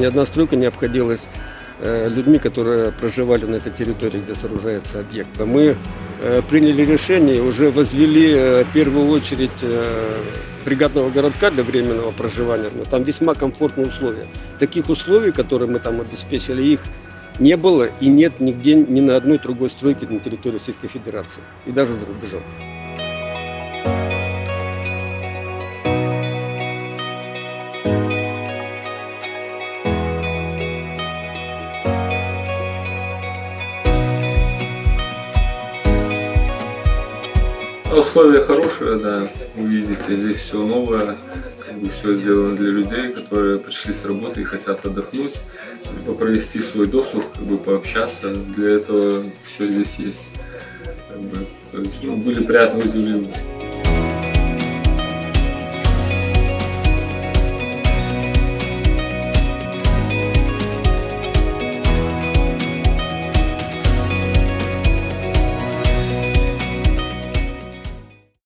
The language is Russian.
ни одна стройка не обходилась э, людьми, которые проживали на этой территории, где сооружается объект. А Мы э, приняли решение, и уже возвели э, в первую очередь э, бригадного городка для временного проживания. Но там весьма комфортные условия. Таких условий, которые мы там обеспечили, их не было и нет нигде, ни на одной другой стройке на территории Российской Федерации. И даже за рубежом. Условия хорошие, да. Вы видите, здесь все новое, как бы все сделано для людей, которые пришли с работы и хотят отдохнуть, либо провести свой досуг, как бы пообщаться. Для этого все здесь есть. Как бы, то есть, ну, были приятно удивлены.